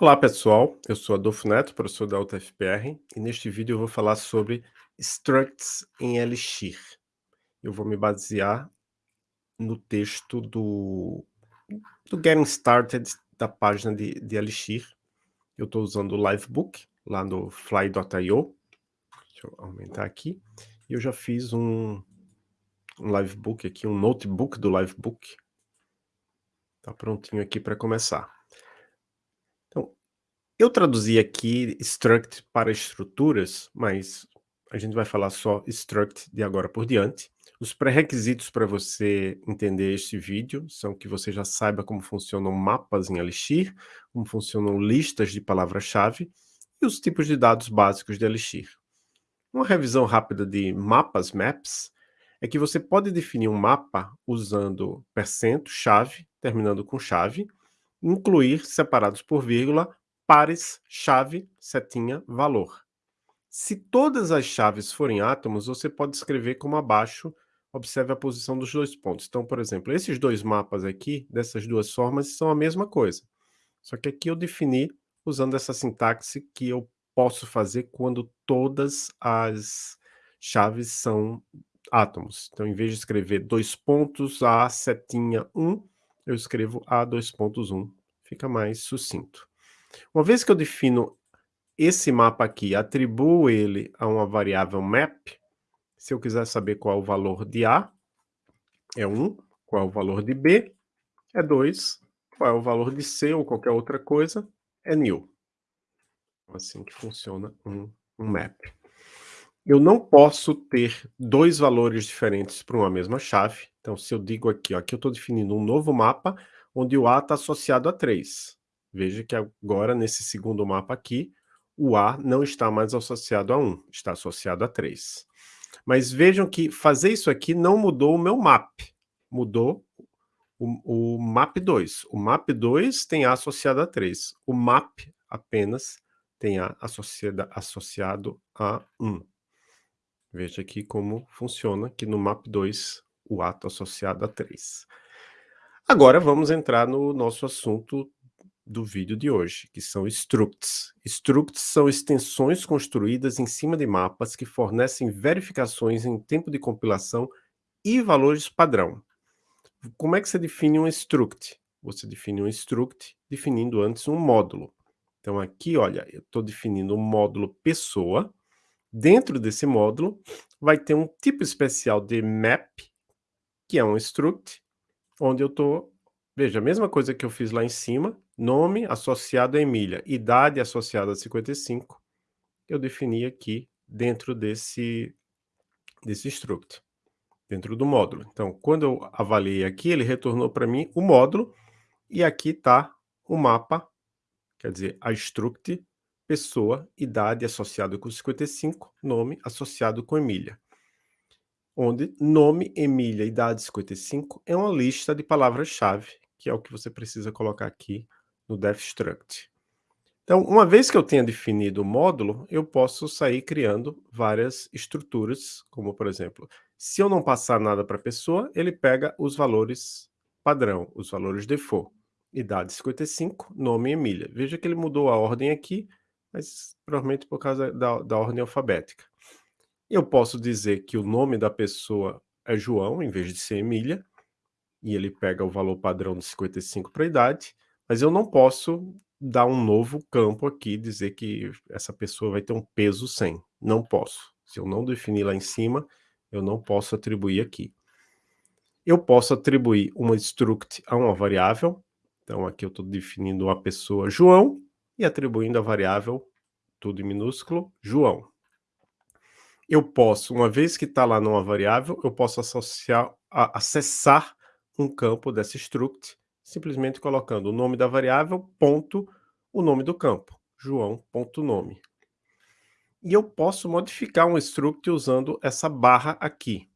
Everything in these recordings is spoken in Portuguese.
Olá pessoal, eu sou Adolfo Neto, professor da UTFPR, e neste vídeo eu vou falar sobre structs em Elixir. Eu vou me basear no texto do, do Getting Started da página de, de Elixir. Eu estou usando o Livebook, lá no fly.io. Deixa eu aumentar aqui. E eu já fiz um, um Livebook aqui, um notebook do Livebook. Está prontinho aqui para começar. Eu traduzi aqui struct para estruturas, mas a gente vai falar só struct de agora por diante. Os pré-requisitos para você entender este vídeo são que você já saiba como funcionam mapas em Elixir, como funcionam listas de palavra-chave e os tipos de dados básicos de Elixir. Uma revisão rápida de mapas, maps, é que você pode definir um mapa usando percento, chave, terminando com chave, incluir separados por vírgula pares, chave, setinha, valor. Se todas as chaves forem átomos, você pode escrever como abaixo, observe a posição dos dois pontos. Então, por exemplo, esses dois mapas aqui, dessas duas formas, são a mesma coisa. Só que aqui eu defini usando essa sintaxe que eu posso fazer quando todas as chaves são átomos. Então, em vez de escrever dois pontos, A, setinha, 1, eu escrevo A, dois pontos, 1. Fica mais sucinto. Uma vez que eu defino esse mapa aqui, atribuo ele a uma variável map, se eu quiser saber qual é o valor de A, é 1, qual é o valor de B, é 2, qual é o valor de C ou qualquer outra coisa, é new. Assim que funciona um, um map. Eu não posso ter dois valores diferentes para uma mesma chave. Então, se eu digo aqui, ó, aqui eu estou definindo um novo mapa, onde o A está associado a 3. Veja que agora, nesse segundo mapa aqui, o A não está mais associado a 1, está associado a 3. Mas vejam que fazer isso aqui não mudou o meu map, mudou o, o map 2. O map 2 tem A associado a 3, o map apenas tem A associado, associado a 1. Veja aqui como funciona, que no map 2 o A está associado a 3. Agora vamos entrar no nosso assunto do vídeo de hoje, que são structs. Structs são extensões construídas em cima de mapas que fornecem verificações em tempo de compilação e valores padrão. Como é que você define um struct? Você define um struct definindo antes um módulo. Então aqui, olha, eu estou definindo um módulo pessoa. Dentro desse módulo vai ter um tipo especial de map, que é um struct, onde eu estou Veja, a mesma coisa que eu fiz lá em cima, nome associado a Emília, idade associada a 55, eu defini aqui dentro desse, desse struct, dentro do módulo. Então, quando eu avaliei aqui, ele retornou para mim o módulo, e aqui está o mapa, quer dizer, a struct, pessoa, idade associado com 55, nome associado com Emília onde nome, Emília, idade 55 é uma lista de palavras-chave que é o que você precisa colocar aqui no DefStruct. Então, uma vez que eu tenha definido o módulo, eu posso sair criando várias estruturas, como por exemplo, se eu não passar nada para a pessoa, ele pega os valores padrão, os valores default. Idade 55, nome Emília. Veja que ele mudou a ordem aqui, mas provavelmente por causa da, da ordem alfabética. Eu posso dizer que o nome da pessoa é João, em vez de ser Emília, e ele pega o valor padrão de 55 para a idade, mas eu não posso dar um novo campo aqui, dizer que essa pessoa vai ter um peso 100. Não posso. Se eu não definir lá em cima, eu não posso atribuir aqui. Eu posso atribuir uma struct a uma variável, então aqui eu estou definindo a pessoa João e atribuindo a variável, tudo em minúsculo, João. Eu posso, uma vez que está lá numa variável, eu posso associar, a, acessar um campo dessa struct, simplesmente colocando o nome da variável, ponto, o nome do campo, joão.nome. E eu posso modificar um struct usando essa barra aqui.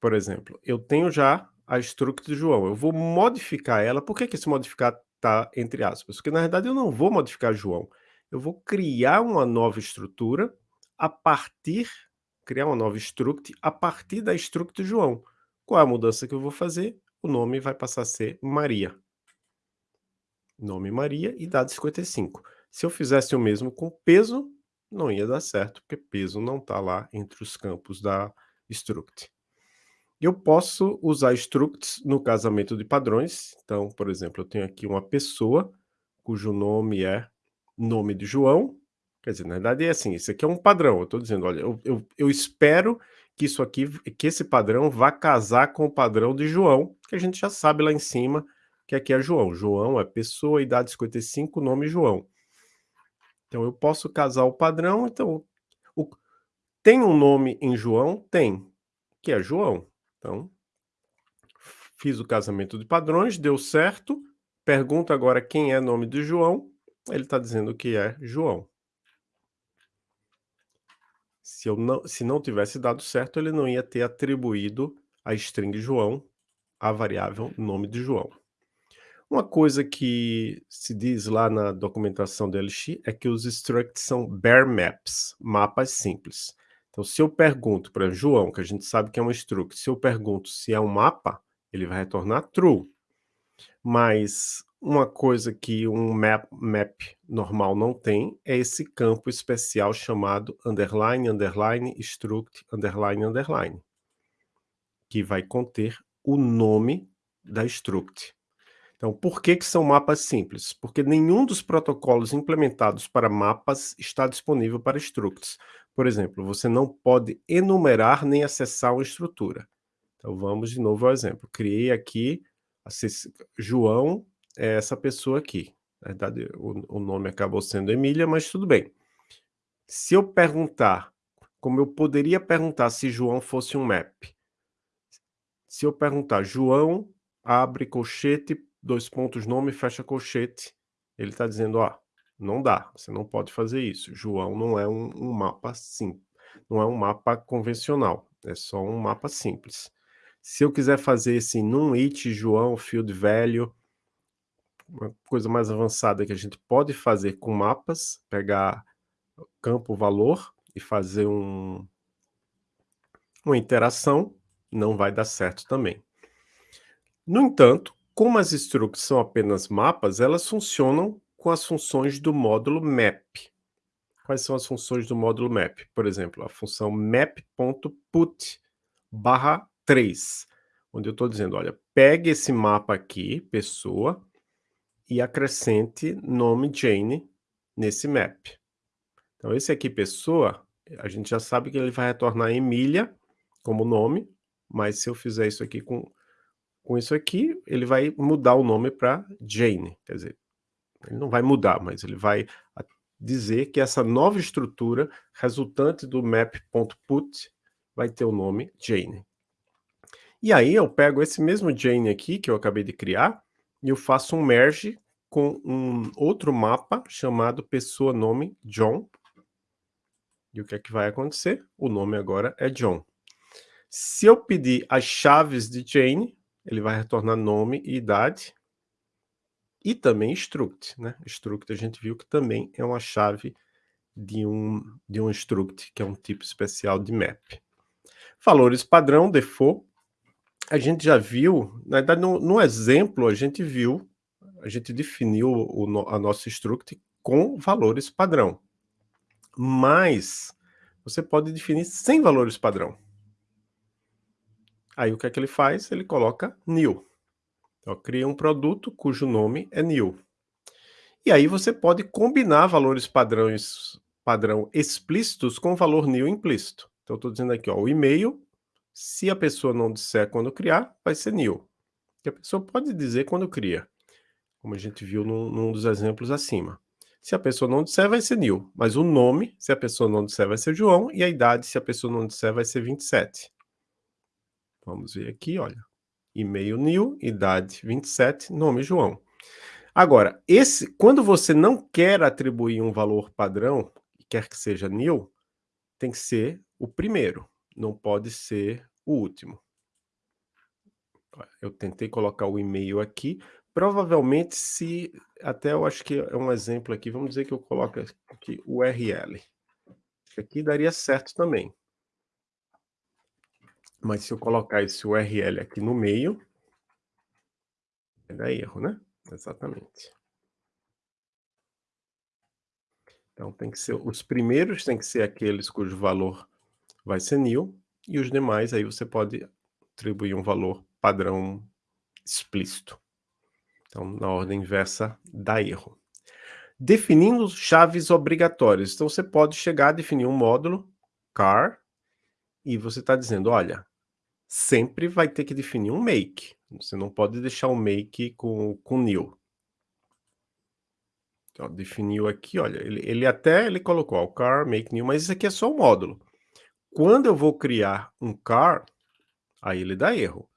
Por exemplo, eu tenho já a struct de João, eu vou modificar ela, por que, que esse modificar está entre aspas? Porque na verdade eu não vou modificar João, eu vou criar uma nova estrutura a partir, criar uma nova struct a partir da struct João. Qual é a mudança que eu vou fazer? O nome vai passar a ser Maria. nome Maria, idade 55. Se eu fizesse o mesmo com peso, não ia dar certo, porque peso não está lá entre os campos da struct. Eu posso usar structs no casamento de padrões. Então, por exemplo, eu tenho aqui uma pessoa cujo nome é nome de João. Quer dizer, na verdade é assim, isso aqui é um padrão. Eu estou dizendo, olha, eu, eu, eu espero que isso aqui, que esse padrão vá casar com o padrão de João, que a gente já sabe lá em cima que aqui é João. João é pessoa, idade 55, nome João. Então eu posso casar o padrão, então o, tem um nome em João? Tem, que é João. Então, fiz o casamento de padrões, deu certo. Pergunta agora quem é nome de João. Ele está dizendo que é João. Se, eu não, se não tivesse dado certo, ele não ia ter atribuído a string João à variável nome de João. Uma coisa que se diz lá na documentação do LX é que os structs são bare maps, mapas simples. Então, se eu pergunto para João, que a gente sabe que é um struct, se eu pergunto se é um mapa, ele vai retornar true. Mas uma coisa que um map, map normal não tem é esse campo especial chamado underline, underline, struct, underline, underline, que vai conter o nome da struct. Então, por que, que são mapas simples? Porque nenhum dos protocolos implementados para mapas está disponível para structs. Por exemplo, você não pode enumerar nem acessar uma estrutura. Então, vamos de novo ao exemplo. Criei aqui, João é essa pessoa aqui. Na verdade, o, o nome acabou sendo Emília, mas tudo bem. Se eu perguntar, como eu poderia perguntar se João fosse um map? Se eu perguntar, João abre colchete dois pontos, nome, fecha colchete. Ele está dizendo, ó, não dá, você não pode fazer isso. João não é um, um mapa simples, não é um mapa convencional, é só um mapa simples. Se eu quiser fazer esse num it João field value, uma coisa mais avançada que a gente pode fazer com mapas, pegar campo valor e fazer um, uma interação, não vai dar certo também. No entanto, como as structs são apenas mapas, elas funcionam com as funções do módulo map. Quais são as funções do módulo map? Por exemplo, a função map.put barra 3, onde eu estou dizendo, olha, pegue esse mapa aqui, pessoa, e acrescente nome Jane nesse map. Então, esse aqui, pessoa, a gente já sabe que ele vai retornar Emília como nome, mas se eu fizer isso aqui com com isso aqui, ele vai mudar o nome para Jane, quer dizer, ele não vai mudar, mas ele vai dizer que essa nova estrutura resultante do map.put vai ter o nome Jane. E aí eu pego esse mesmo Jane aqui, que eu acabei de criar, e eu faço um merge com um outro mapa chamado pessoa nome John. E o que é que vai acontecer? O nome agora é John. Se eu pedir as chaves de Jane, ele vai retornar nome e idade, e também struct, né? Struct a gente viu que também é uma chave de um, de um struct, que é um tipo especial de map. Valores padrão, default, a gente já viu, na verdade no, no exemplo a gente viu, a gente definiu o, a nossa struct com valores padrão. Mas você pode definir sem valores padrão. Aí o que é que ele faz? Ele coloca new. Então, cria um produto cujo nome é new. E aí você pode combinar valores padrões, padrão explícitos com valor new implícito. Então, estou dizendo aqui, ó, o e-mail, se a pessoa não disser quando criar, vai ser new. E a pessoa pode dizer quando cria, como a gente viu num, num dos exemplos acima. Se a pessoa não disser, vai ser new. Mas o nome, se a pessoa não disser, vai ser João. E a idade, se a pessoa não disser, vai ser 27. Vamos ver aqui, olha. E-mail new, idade 27, nome João. Agora, esse, quando você não quer atribuir um valor padrão, quer que seja new, tem que ser o primeiro, não pode ser o último. Eu tentei colocar o e-mail aqui, provavelmente se, até eu acho que é um exemplo aqui, vamos dizer que eu coloco aqui URL. Aqui daria certo também. Mas se eu colocar esse URL aqui no meio, vai dar erro, né? Exatamente. Então tem que ser os primeiros têm que ser aqueles cujo valor vai ser nil, e os demais aí você pode atribuir um valor padrão explícito. Então, na ordem inversa dá erro. Definindo chaves obrigatórias. Então você pode chegar a definir um módulo car e você está dizendo, olha, sempre vai ter que definir um make. Você não pode deixar o make com, com nil. Então, definiu aqui, olha, ele, ele até ele colocou ó, car, make new, mas isso aqui é só um módulo. Quando eu vou criar um car, aí ele dá erro.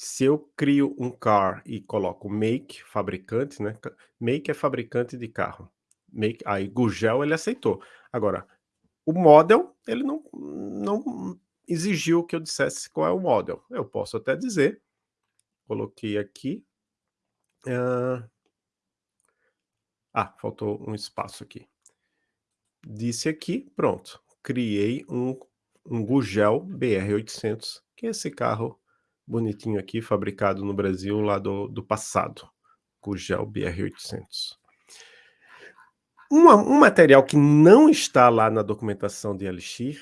Se eu crio um car e coloco make, fabricante, né? Make é fabricante de carro. Make, aí Gugel ele aceitou. Agora, o model, ele não, não exigiu que eu dissesse qual é o model. Eu posso até dizer, coloquei aqui, uh, ah, faltou um espaço aqui. Disse aqui, pronto. Criei um, um Gugel BR800, que é esse carro bonitinho aqui, fabricado no Brasil lá do, do passado. Gugel BR800. Um, um material que não está lá na documentação de Elixir,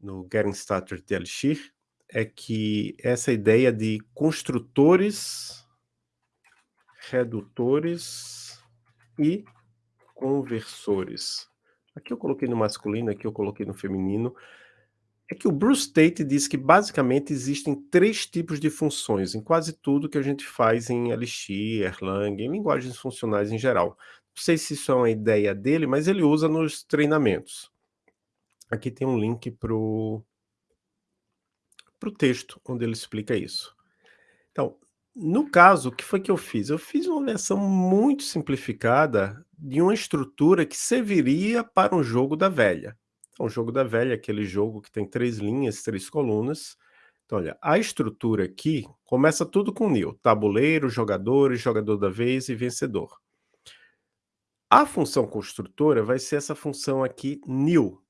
no Getting Started de Elixir, é que essa ideia de construtores, redutores e conversores. Aqui eu coloquei no masculino, aqui eu coloquei no feminino. É que o Bruce Tate diz que basicamente existem três tipos de funções em quase tudo que a gente faz em Elixir, Erlang, em linguagens funcionais em geral. Não sei se isso é uma ideia dele, mas ele usa nos treinamentos. Aqui tem um link para o texto onde ele explica isso. Então, no caso, o que foi que eu fiz? Eu fiz uma versão muito simplificada de uma estrutura que serviria para um jogo da velha. Então, o jogo da velha é aquele jogo que tem três linhas, três colunas. Então, olha, a estrutura aqui começa tudo com nil. Tabuleiro, jogadores, jogador da vez e vencedor. A função construtora vai ser essa função aqui, new.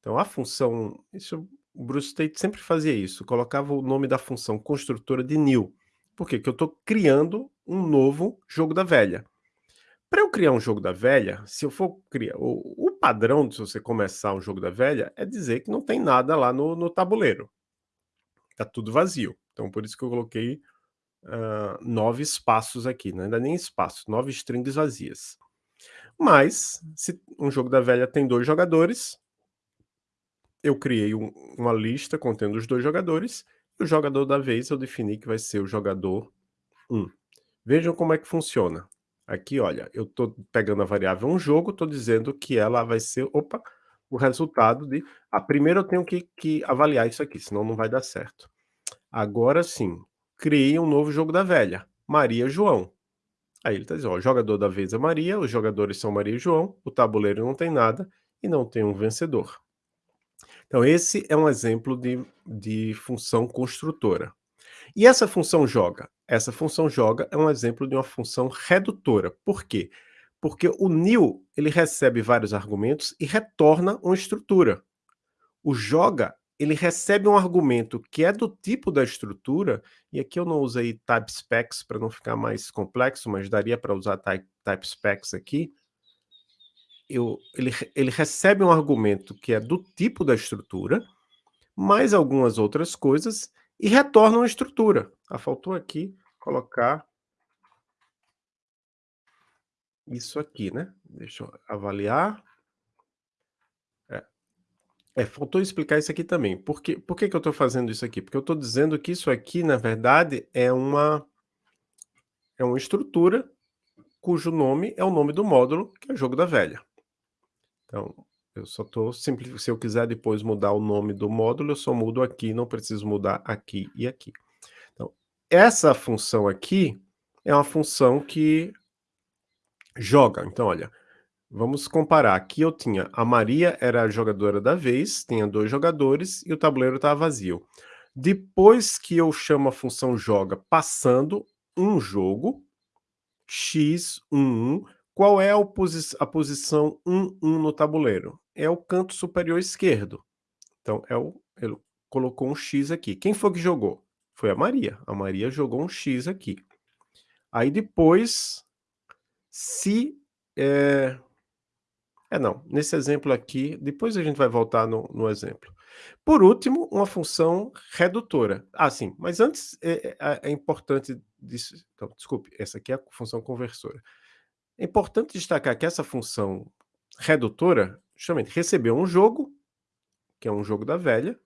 Então, a função... Isso, o Bruce Tate sempre fazia isso, colocava o nome da função construtora de new. Por quê? Porque eu estou criando um novo jogo da velha. Para eu criar um jogo da velha, se eu for criar... O, padrão de você começar um jogo da velha é dizer que não tem nada lá no, no tabuleiro. Está tudo vazio. Então, por isso que eu coloquei uh, nove espaços aqui. Não é ainda nem espaços, nove strings vazias. Mas, se um jogo da velha tem dois jogadores, eu criei um, uma lista contendo os dois jogadores o jogador da vez eu defini que vai ser o jogador 1. Vejam como é que funciona. Aqui, olha, eu estou pegando a variável um jogo, estou dizendo que ela vai ser, opa, o resultado de... Ah, primeiro eu tenho que, que avaliar isso aqui, senão não vai dar certo. Agora sim, criei um novo jogo da velha, Maria João. Aí ele está dizendo, ó, o jogador da vez é Maria, os jogadores são Maria e João, o tabuleiro não tem nada e não tem um vencedor. Então, esse é um exemplo de, de função construtora. E essa função joga? Essa função joga é um exemplo de uma função redutora. Por quê? Porque o new ele recebe vários argumentos e retorna uma estrutura. O joga ele recebe um argumento que é do tipo da estrutura, e aqui eu não usei type specs para não ficar mais complexo, mas daria para usar type, type specs aqui, eu, ele, ele recebe um argumento que é do tipo da estrutura, mais algumas outras coisas, e retorna uma estrutura. Ah, faltou aqui colocar isso aqui, né? Deixa eu avaliar. É, é faltou explicar isso aqui também. Por, que, por que, que eu estou fazendo isso aqui? Porque eu estou dizendo que isso aqui, na verdade, é uma, é uma estrutura cujo nome é o nome do módulo, que é o jogo da velha. Então, eu só estou simplificando. Se eu quiser depois mudar o nome do módulo, eu só mudo aqui, não preciso mudar aqui e aqui. Então, essa função aqui é uma função que joga. Então, olha, vamos comparar. Aqui eu tinha a Maria era a jogadora da vez, tinha dois jogadores e o tabuleiro estava vazio. Depois que eu chamo a função joga passando um jogo, x11, qual é a, posi a posição 1, 1 no tabuleiro? É o canto superior esquerdo. Então, é o, ele colocou um X aqui. Quem foi que jogou? Foi a Maria. A Maria jogou um X aqui. Aí depois, se... É... É não, nesse exemplo aqui, depois a gente vai voltar no no exemplo. Por último, uma função redutora. Ah, sim, mas antes é é é importante disso então, desculpe, essa aqui é a função conversora. É importante destacar que essa função redutora, justamente, recebeu um jogo, que é um jogo da velha,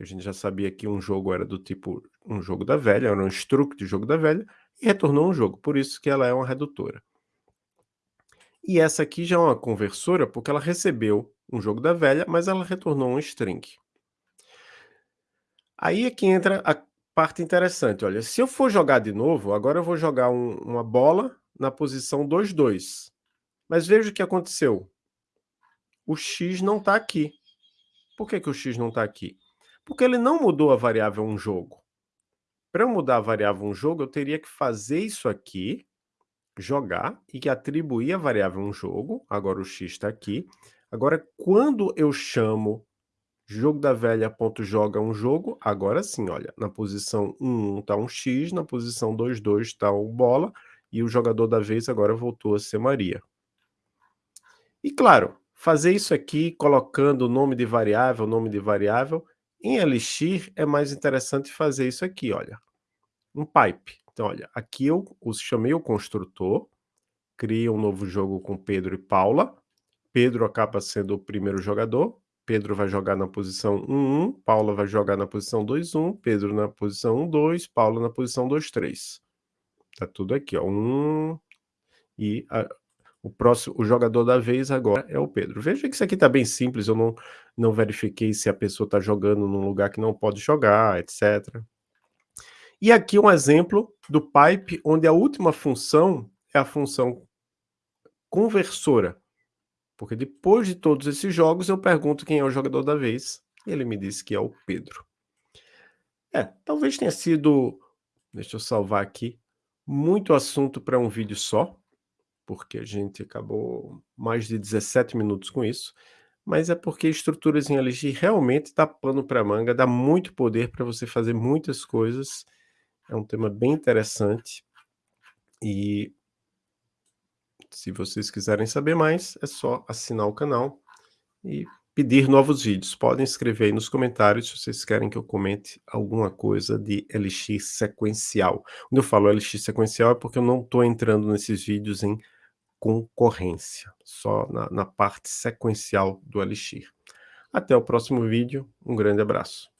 a gente já sabia que um jogo era do tipo um jogo da velha, era um struct de jogo da velha, e retornou um jogo, por isso que ela é uma redutora. E essa aqui já é uma conversora, porque ela recebeu um jogo da velha, mas ela retornou um string. Aí é que entra a parte interessante, olha, se eu for jogar de novo, agora eu vou jogar um uma bola na posição 2, 2. Mas veja o que aconteceu. O x não está aqui. Por que que o x não está aqui? Porque ele não mudou a variável um jogo. Para eu mudar a variável um jogo, eu teria que fazer isso aqui, jogar e atribuir a variável um jogo, agora o x está aqui. Agora, quando eu chamo jogo da velha.joga um jogo, agora sim, olha, na posição 1, 1 está um x, na posição 2, 2 está o bola, e o jogador da vez agora voltou a ser Maria. E claro, fazer isso aqui colocando nome de variável, nome de variável, em Elixir é mais interessante fazer isso aqui, olha, um pipe. Então, olha, aqui eu chamei o construtor, criei um novo jogo com Pedro e Paula, Pedro acaba sendo o primeiro jogador, Pedro vai jogar na posição 1, 1, Paula vai jogar na posição 2, 1, Pedro na posição 1, 2, Paula na posição 2, 3. Tá tudo aqui, ó, 1, e a, o próximo, o jogador da vez agora é o Pedro. Veja que isso aqui está bem simples, eu não, não verifiquei se a pessoa está jogando num lugar que não pode jogar, etc. E aqui um exemplo do pipe, onde a última função é a função conversora. Porque depois de todos esses jogos, eu pergunto quem é o jogador da vez, e ele me disse que é o Pedro. É, talvez tenha sido, deixa eu salvar aqui, muito assunto para um vídeo só, porque a gente acabou mais de 17 minutos com isso, mas é porque estruturas em LG realmente dá pano para manga, dá muito poder para você fazer muitas coisas, é um tema bem interessante, e se vocês quiserem saber mais, é só assinar o canal e pedir novos vídeos. Podem escrever aí nos comentários se vocês querem que eu comente alguma coisa de LX sequencial. Quando eu falo LX sequencial é porque eu não estou entrando nesses vídeos em concorrência, só na, na parte sequencial do Elixir. Até o próximo vídeo, um grande abraço.